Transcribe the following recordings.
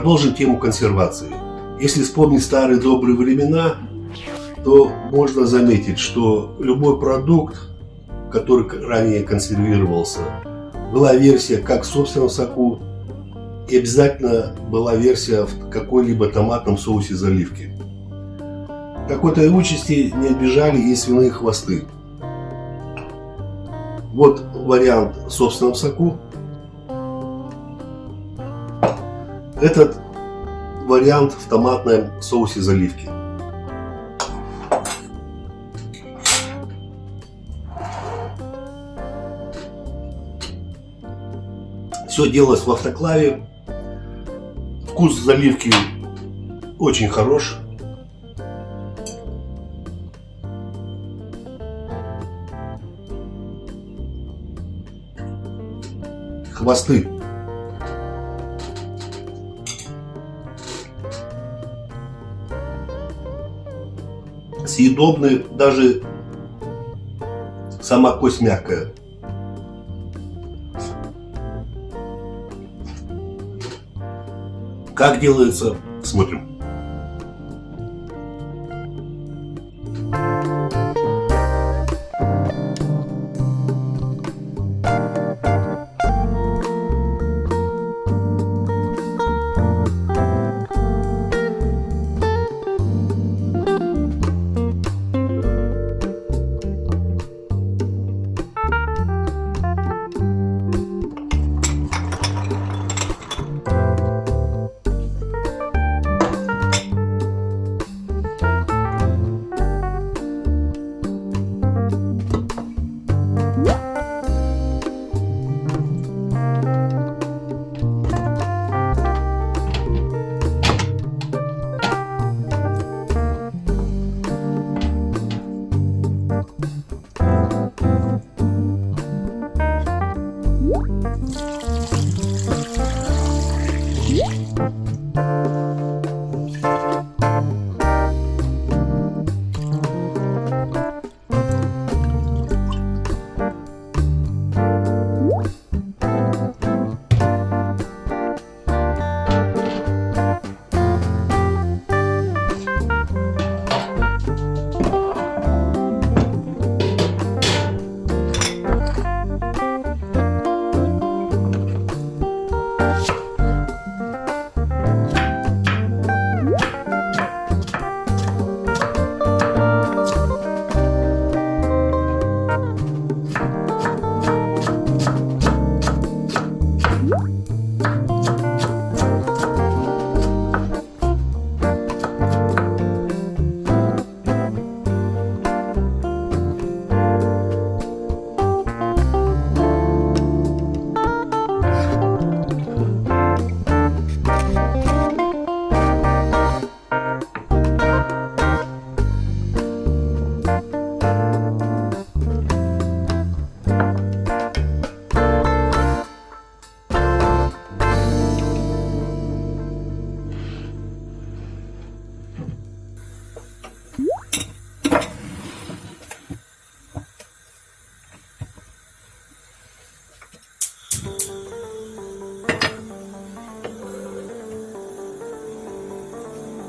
Продолжим тему консервации. Если вспомнить старые добрые времена, то можно заметить, что любой продукт, который ранее консервировался, была версия как в собственном соку, и обязательно была версия в какой-либо томатном соусе заливки. Такой-то участи не обижали и свиные хвосты. Вот вариант в собственном соку. Этот вариант в томатном соусе заливки. Все делалось в автоклаве. Вкус заливки очень хорош. Хвосты. Съедобны, даже сама кость мягкая. Как делается, смотрим.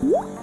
음.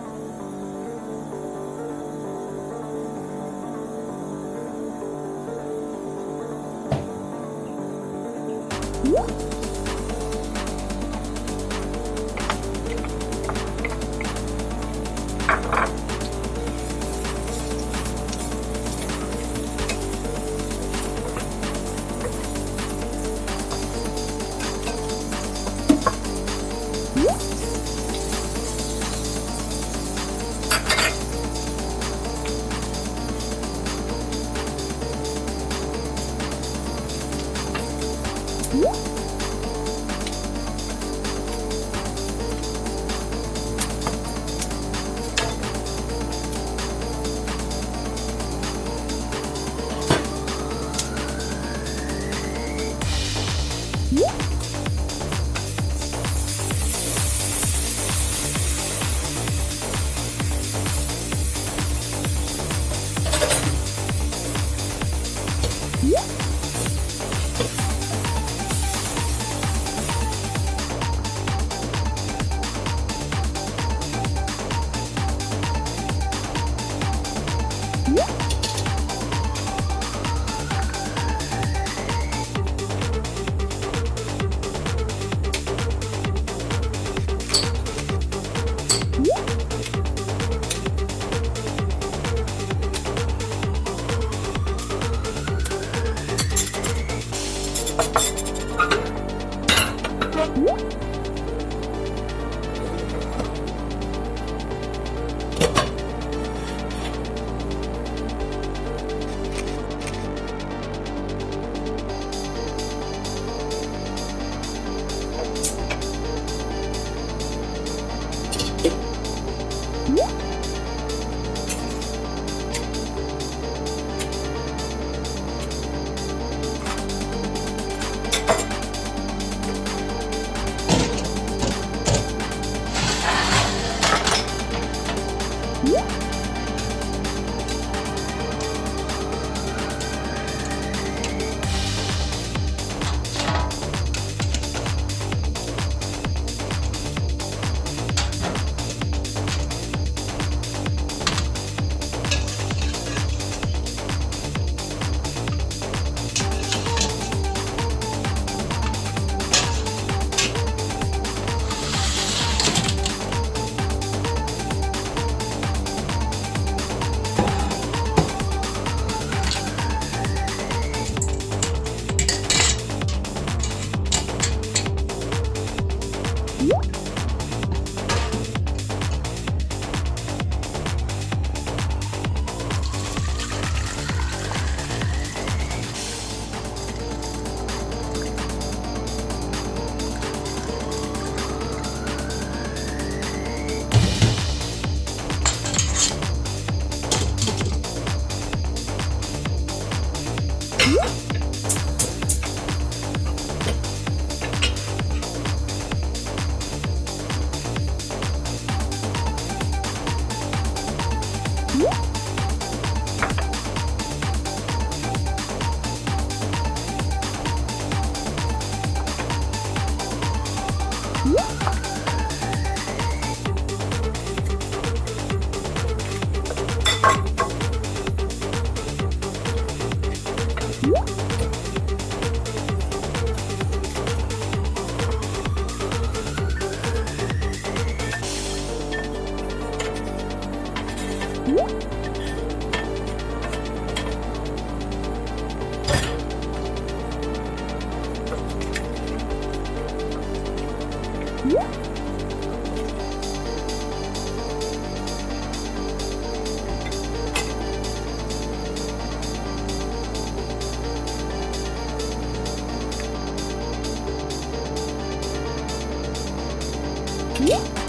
Yeah.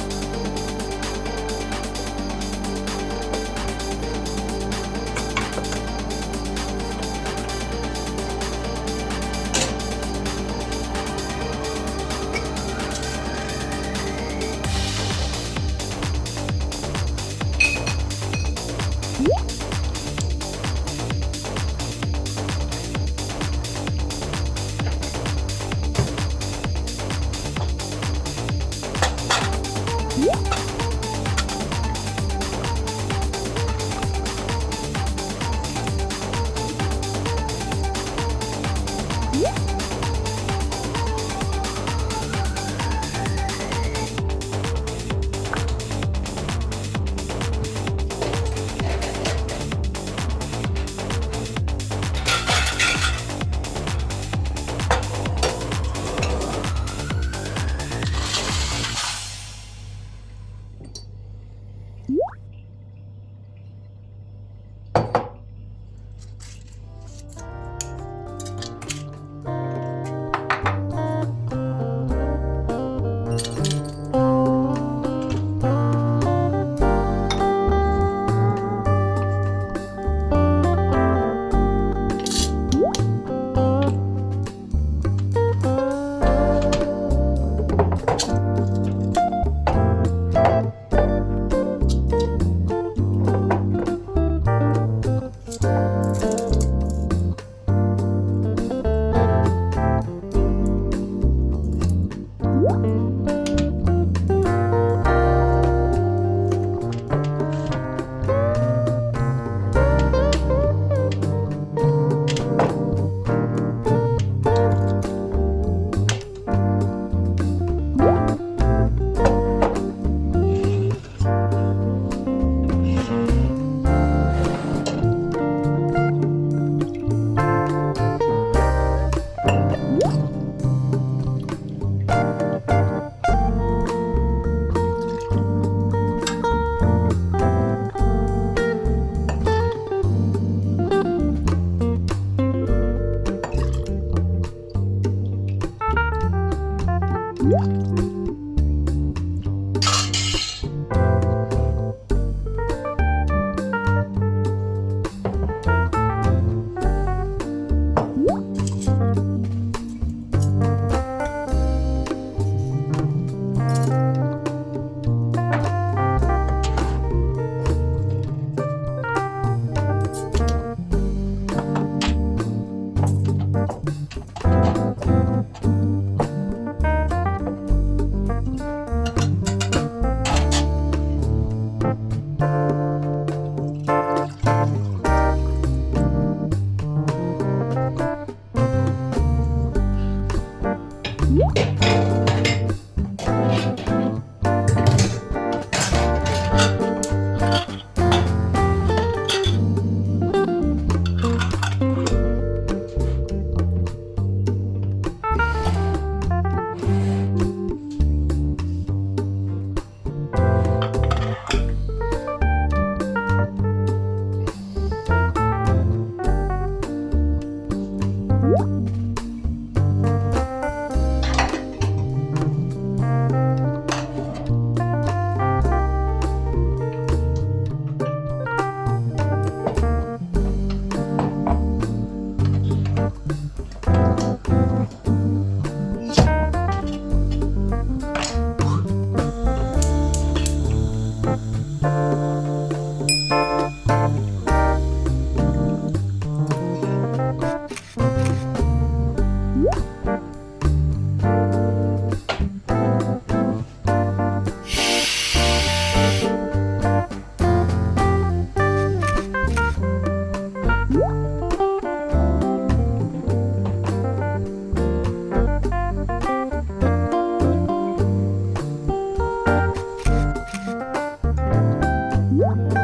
Bye.